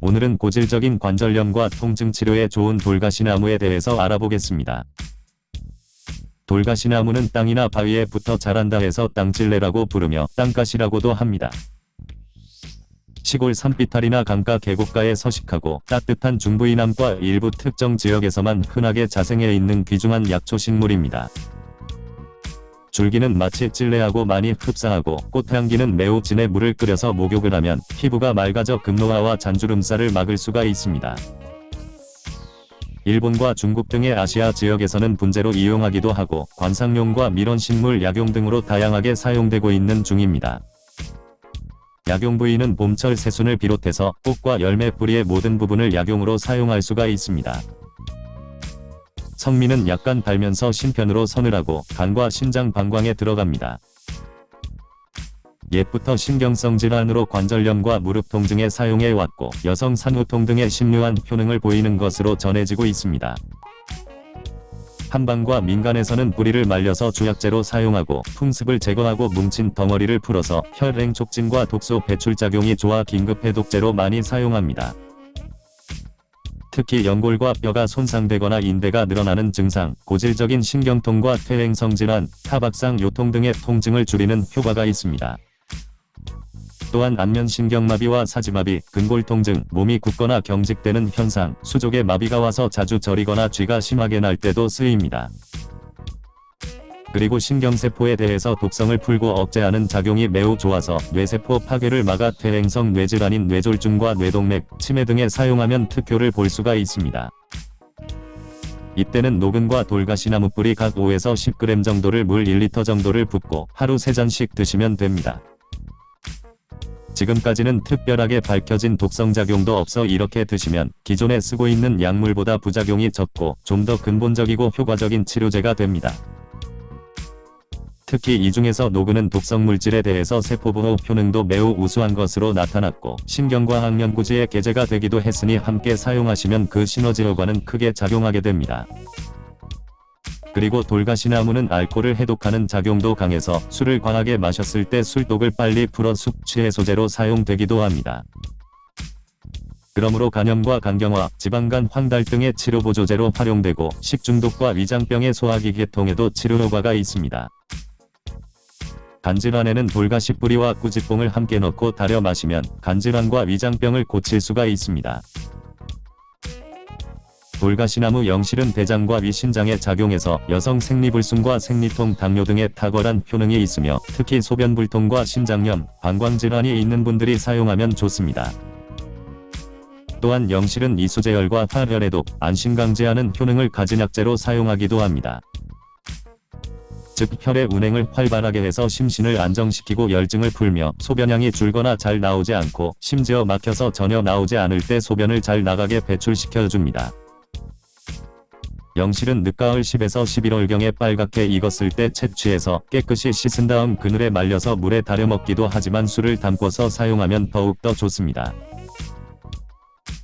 오늘은 고질적인 관절염과 통증 치료에 좋은 돌가시나무에 대해서 알아보겠습니다. 돌가시나무는 땅이나 바위에 붙어 자란다 해서 땅찔레라고 부르며 땅가시라고도 합니다. 시골 산비탈이나 강가 계곡가에 서식하고 따뜻한 중부이남과 일부 특정 지역에서만 흔하게 자생해 있는 귀중한 약초식물입니다. 줄기는 마치 찔레하고 많이 흡사하고 꽃향기는 매우 진해 물을 끓여서 목욕을 하면 피부가 맑아져 금노화와 잔주름살을 막을 수가 있습니다. 일본과 중국 등의 아시아 지역에서는 분재로 이용하기도 하고 관상용과 밀원식물 약용 등으로 다양하게 사용되고 있는 중입니다. 약용 부위는 봄철 새순을 비롯해서 꽃과 열매 뿌리의 모든 부분을 약용으로 사용할 수가 있습니다. 성미는 약간 달면서 신편으로 서늘하고 간과 신장 방광에 들어갑니다. 옛부터 신경성 질환으로 관절염과 무릎 통증에 사용해 왔고 여성 산후통 등의 심류한 효능을 보이는 것으로 전해지고 있습니다. 한방과 민간에서는 뿌리를 말려서 주약제로 사용하고 풍습을 제거하고 뭉친 덩어리를 풀어서 혈행 촉진과 독소 배출 작용이 좋아 긴급 해독제로 많이 사용합니다. 특히 연골과 뼈가 손상되거나 인대가 늘어나는 증상, 고질적인 신경통과 퇴행성 질환, 타박상 요통 등의 통증을 줄이는 효과가 있습니다. 또한 안면신경마비와 사지마비, 근골통증, 몸이 굳거나 경직되는 현상, 수족의 마비가 와서 자주 저리거나 쥐가 심하게 날 때도 쓰입니다. 그리고 신경세포에 대해서 독성을 풀고 억제하는 작용이 매우 좋아서 뇌세포 파괴를 막아 퇴행성 뇌질환인 뇌졸중과 뇌동맥, 치매 등에 사용하면 특효를 볼 수가 있습니다. 이때는 녹은과 돌가시나무 뿌리 각 5에서 10g 정도를 물 1리터 정도를 붓고 하루 3잔씩 드시면 됩니다. 지금까지는 특별하게 밝혀진 독성작용도 없어 이렇게 드시면 기존에 쓰고 있는 약물보다 부작용이 적고 좀 더 근본적이고 효과적인 치료제가 됩니다. 특히 이 중에서 녹은은 독성 물질에 대해서 세포보호 효능도 매우 우수한 것으로 나타났고 신경과학 연구지의 계제가 되기도 했으니 함께 사용하시면 그 시너지 효과는 크게 작용하게 됩니다. 그리고 돌가시나무는 알코올을 해독하는 작용도 강해서 술을 과하게 마셨을 때 술독을 빨리 풀어 숙취 해소제로 사용되기도 합니다. 그러므로 간염과 간경화, 지방간 황달 등의 치료보조제로 활용되고 식중독과 위장병의 소화기 계통에도 치료 효과가 있습니다. 간질환에는 돌가시 뿌리와 꾸지뽕을 함께 넣고 달여 마시면 간질환과 위장병을 고칠 수가 있습니다. 돌가시나무 영실은 대장과 위신장에 작용해서 여성 생리불순과 생리통, 당뇨 등의 탁월한 효능이 있으며 특히 소변불통과 신장염, 방광질환이 있는 분들이 사용하면 좋습니다. 또한 영실은 이수제열과 화혈해독, 안심강제하는 효능을 가진 약재로 사용하기도 합니다. 즉 혈의 운행을 활발하게 해서 심신을 안정시키고 열증을 풀며 소변량이 줄거나 잘 나오지 않고 심지어 막혀서 전혀 나오지 않을 때 소변을 잘 나가게 배출시켜줍니다. 영실은 늦가을 10에서 11월경에 빨갛게 익었을 때 채취해서 깨끗이 씻은 다음 그늘에 말려서 물에 달여 먹기도 하지만 술을 담궈서 사용하면 더욱더 좋습니다.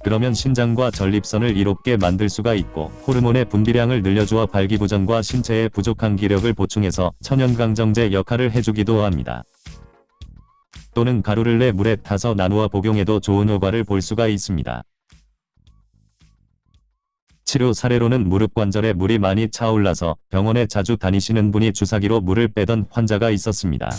그러면 신장과 전립선을 이롭게 만들 수가 있고 호르몬의 분비량을 늘려주어 발기부전과 신체의 부족한 기력을 보충해서 천연강정제 역할을 해주기도 합니다. 또는 가루를 내 물에 타서 나누어 복용해도 좋은 효과를 볼 수가 있습니다. 치료 사례로는 무릎 관절에 물이 많이 차올라서 병원에 자주 다니시는 분이 주사기로 물을 빼던 환자가 있었습니다.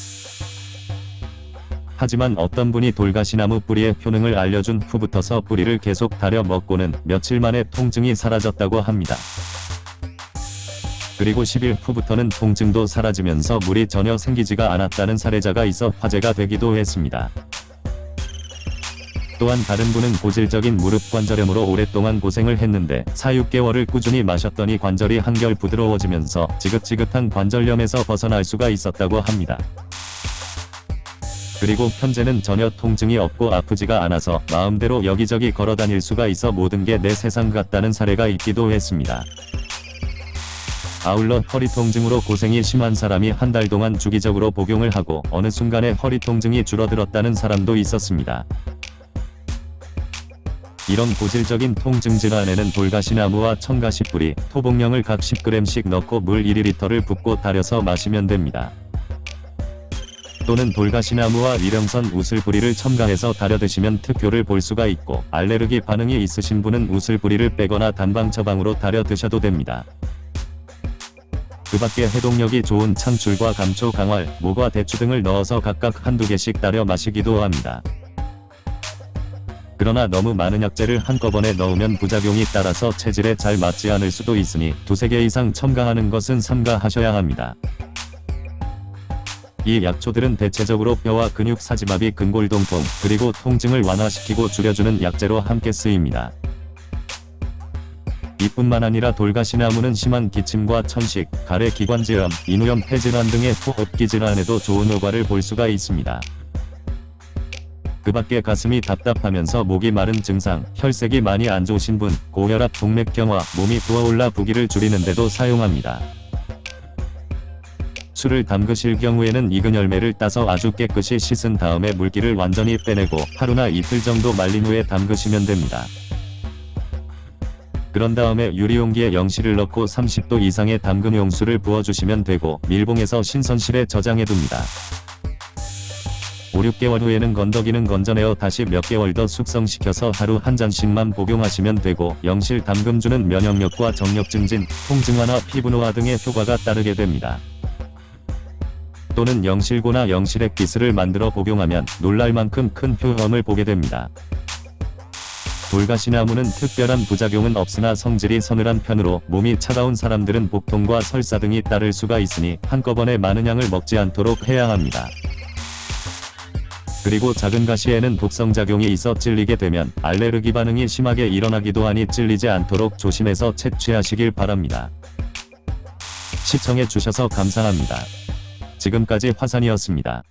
하지만 어떤 분이 돌가시나무 뿌리의 효능을 알려준 후부터서 뿌리를 계속 달여 먹고는 며칠 만에 통증이 사라졌다고 합니다. 그리고 10일 후부터는 통증도 사라지면서 물이 전혀 생기지가 않았다는 사례자가 있어 화제가 되기도 했습니다. 또한 다른 분은 고질적인 무릎 관절염으로 오랫동안 고생을 했는데 4-6개월을 꾸준히 마셨더니 관절이 한결 부드러워지면서 지긋지긋한 관절염에서 벗어날 수가 있었다고 합니다. 그리고 현재는 전혀 통증이 없고 아프지가 않아서 마음대로 여기저기 걸어다닐 수가 있어 모든 게 내 세상 같다는 사례가 있기도 했습니다. 아울러 허리 통증으로 고생이 심한 사람이 한 달 동안 주기적으로 복용을 하고 어느 순간에 허리 통증이 줄어들었다는 사람도 있었습니다. 이런 고질적인 통증 질환에는 돌가시나무와 청가시 뿌리, 토복령을 각 10g씩 넣고 물 1리터를 붓고 달여서 마시면 됩니다. 또는 돌가시나무와 위령선 우슬뿌리를 첨가해서 달여 드시면 특효를 볼 수가 있고 알레르기 반응이 있으신 분은 우슬뿌리를 빼거나 단방 처방으로 달여 드셔도 됩니다. 그 밖에 해독력이 좋은 창출과 감초 강활, 모과 대추 등을 넣어서 각각 한두 개씩 따려 마시기도 합니다. 그러나 너무 많은 약재를 한꺼번에 넣으면 부작용이 따라서 체질에 잘 맞지 않을 수도 있으니 두세 개 이상 첨가하는 것은 삼가하셔야 합니다. 이 약초들은 대체적으로 뼈와 근육 사지마비 근골동통 그리고 통증을 완화시키고 줄여주는 약재로 함께 쓰입니다. 이뿐만 아니라 돌가시나무는 심한 기침과 천식, 가래 기관질환, 인후염 폐질환 등의 호흡기 질환에도 좋은 효과를 볼 수가 있습니다. 그 밖에 가슴이 답답하면서 목이 마른 증상, 혈색이 많이 안 좋으신 분, 고혈압, 동맥경화, 몸이 부어올라 부기를 줄이는데도 사용합니다. 술을 담그실 경우에는 익은 열매를 따서 아주 깨끗이 씻은 다음에 물기를 완전히 빼내고 하루나 이틀 정도 말린 후에 담그시면 됩니다. 그런 다음에 유리용기에 영실을 넣고 30도 이상의 담금 용수를 부어주시면 되고 밀봉해서 신선실에 저장해둡니다. 5, 6개월 후에는 건더기는 건져내어 다시 몇 개월 더 숙성시켜서 하루 한 잔씩만 복용하시면 되고 영실 담금주는 면역력과 정력 증진, 통증 완화, 피부 노화 등의 효과가 따르게 됩니다. 또는 영실고나 영실액 기스를 만들어 복용하면 놀랄 만큼 큰 효험을 보게 됩니다. 돌가시나무는 특별한 부작용은 없으나 성질이 서늘한 편으로 몸이 차가운 사람들은 복통과 설사 등이 따를 수가 있으니 한꺼번에 많은 양을 먹지 않도록 해야 합니다. 그리고 작은 가시에는 독성작용이 있어 찔리게 되면 알레르기 반응이 심하게 일어나기도 하니 찔리지 않도록 조심해서 채취하시길 바랍니다. 시청해 주셔서 감사합니다. 지금까지 화산이었습니다.